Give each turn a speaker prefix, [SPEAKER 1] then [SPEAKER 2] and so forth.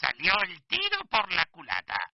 [SPEAKER 1] salió el tiro por la culata.